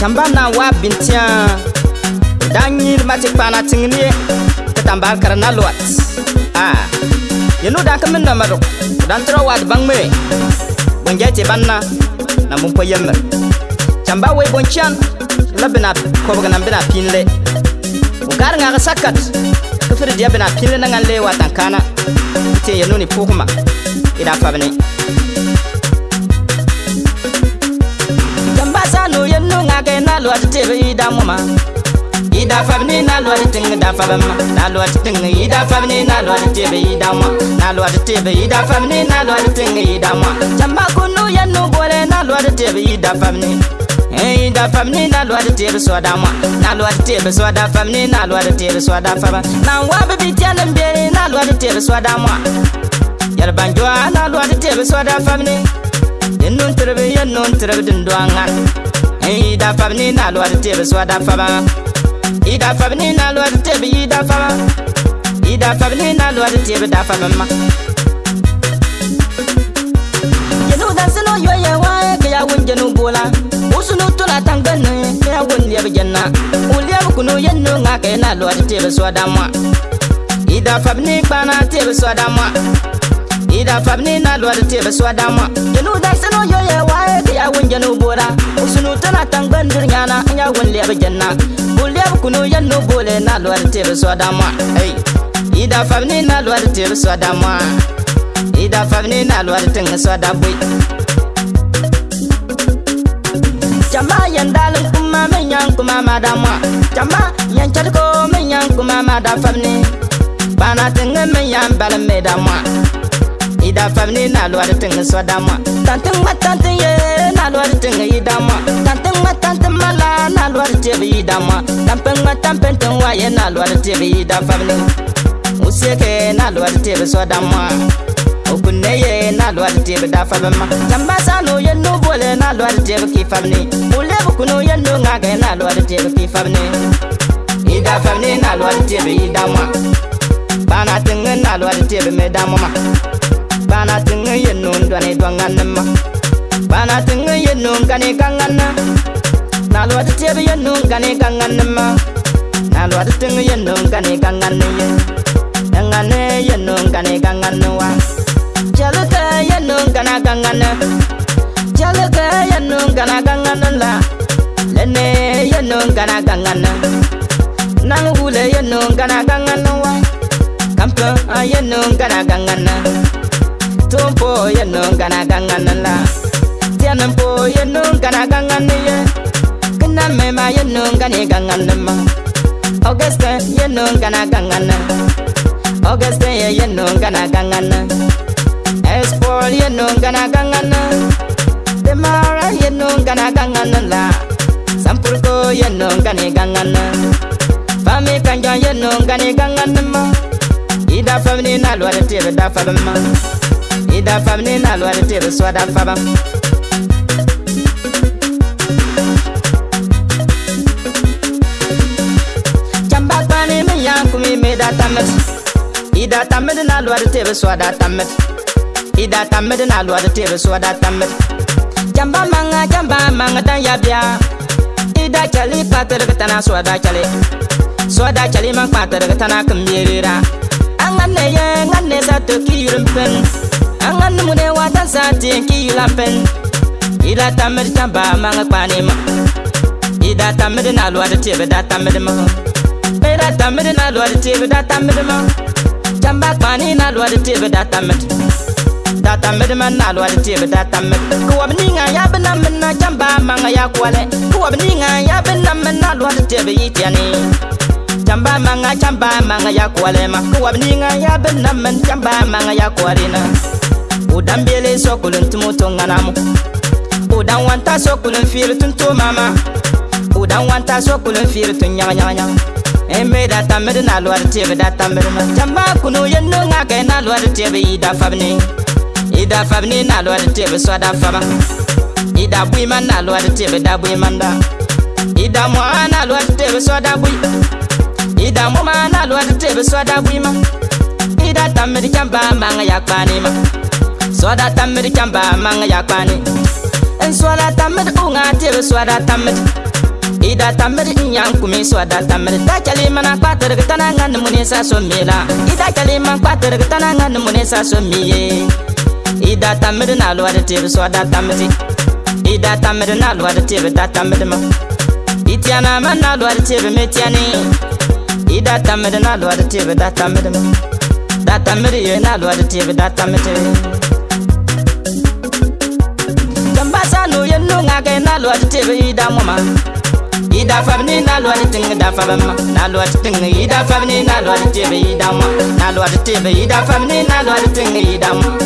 kamba na wa bintia danyir mati kana tingni ketambal karena luat ah ye no dak min namaro dan tro wad bang me bang jete banna namun po yemmer kamba we bonchan labina ko bagana bina pinle ugar nga sakat kufir dia bina pinle nangan le wa tankana te ye no ni pokuma ida fabni tɩŋa kɛ na lʋat tɩg yɩɩda mʋma yɩɩda fab ne na lʋat tɩŋ da fabm na lʋat tɩŋ yɩɩda fab ne na lʋat tɩb yɩɩda mʋa na lʋat tɩb yɩɩda fab ne na lʋat tɩŋ yɩɩda mʋa tamba kũnu yɛnnu bole na lʋat tɩb yɩɩda fab ne yɩɩda fab ne eh, na lʋat tɩb sɔda mʋa na lʋat tɩb sɔda fab ne na lʋat tɩb sɔda fab nan wa b bɩ tɩɛl n be na lʋat tɩb sɔda mʋa yɛl bãn-joa na lʋat tɩb sɔda fab ne yennu n tɩrb yennu n tɩrb dĩn doa ŋan yi da fab ne na lwa te bi swa da faba yi da fab ne na lwa te bi yi da faba yi da fab ne na lwa te bi da faba ma yelo da sino yo ye wa ke ya wun jenu bola usunu tula tangan ne ke ya wun liya bi janna uliya bi kunu yenno nga ke na lwa te bi swa da ma yi da fab ne kana te bi swa da ma ida fab ni na lwar te be swada ma de nu da sino yo ye wa e ya wun je nu bora sunu ta na tang ban dir nya na nya wun le be janna bu le bu kunu yan nu bole na lwar te be swada ma ei ida fab ni na lwar te be swada ma ida fab ni na lwar te ng swada bui jama yan dal kuma me nyang kuma ma da ma jama yan chal ko me nyang kuma ma da fab ni bana tenge me yan bal me da ma da fam ne na lwar tin swa da ma tan tan ma tan tin ye na lwar tin yi da ma tan tan ma tan tin ma la na lwar te bi da ma tan pen ma tan pen tin wa ye na lwar te bi da fam ne o se ke na lwar te bi swa da ma o kun ne ye na lwar te bi da fam ma tan ba sa no ye no bole na lwar te bi ki fam ne o le bu kuno ye no nga ga na lwar te bi ki fam ne ida fam ne na lwar te bi da ma ba na tin na lwar te bi me da ma bana tinga yenno ndwane twanganna ma bana tinga yenno ngane kanganna nalwa tiebe yenno ngane kanganna ma nalwa tinga yenno ngane kanganna ye ngane yenno ngane kanganna wa jalaka yenno ngana kanganna jalaka yenno ngana kanganna la lene yenno ngana kanganna nangule yenno ngana kanganna wa kampa yenno ngana kanganna poye nunga na ganga nala Tiana poye nunga na ganga nye Kena mema ye nunga ni ganga nama Augusta ye nunga na ganga na Augusta ye ye nunga na ganga na Espoir ye nunga na ganga na Demara ye nunga na ganga nala Sampurko ye nunga ni ganga na Fami kanjo ye nunga ni ganga nama Ida fami ni nalwa ni tebe da fami ma Fami i da fam ne na lwar tɩ d soa da fama camba kpaane me yãa kum i me da tãmd i da tãmd na lwar tɩ b soa da tãmd i da tãmd na lwar tɩ b soa da tãmd camba manga camba manga tã ya bɩa i da kɛl y pa tɩrg tãna soa da kɛle soa da kɛl y man kpa tɩrg tãna kem yeerera a ngãn ne yɛ ngãn ne sa tokiyurum pen an ka numu de waata san ten k'i yi la pɛn i da tanbiri tan ba ma ka kpa ne ma i da tanbiri na lɔɔri te bi da tanbiri ma i da tanbiri na lɔɔri te bi da tanbiri ma janba kpaani na lɔɔri te bi da tanbiri da tanbiri ma na lɔɔri te bi da tanbiri kowabi ni ŋa ya bi na mi na janba ma ŋa ya kɔlɛ kowabi ni ŋa ya bi na mi na lɔɔri te bi yi tɛni. Jamba manga jamba manga ya kwalema kwa bininga ya benna men jamba manga ya kwalina udan bele sokulun tumuto nganamu udan wanta sokulun tun to mama udan wanta sokulun firtun nyaga nyaga nyaga eme da tamir na luwar tebe da tamir ma jamba kunu yendo nga kai na luwar tebe ida fabni ida fabni na luwar tebe so da faba ida man na luwar tebe da man da ida mo na luwar tebe so da bui ida mo ma na luwar tebe so da ma ida tamir jamba ma nga yakpani ma swada tamit kamba manga yakwani en eh, swada tamit unga te swada tamit ida tamit nyang kumi swada tamit ta chali mana patar gtana ngan muni sa somila ida chali man patar gtana ngan muni sa somiye ida tamit na lwa te swada tamit ida tamit na lwa te ta tamit ma itiana mana lwa te metiani ida tamit na lwa te da tamit ma da tamit ye na lwa te da tamit ma ngake na lwat tɩg yɩɩda mɔma yɩɩda fab ne na lwat tɩng da fabm na lwat tɩng yɩɩda fab ne na lwat tɩg yɩɩdam na lwat tɩb yɩɩda fab ne na lwat tɩng yɩɩdam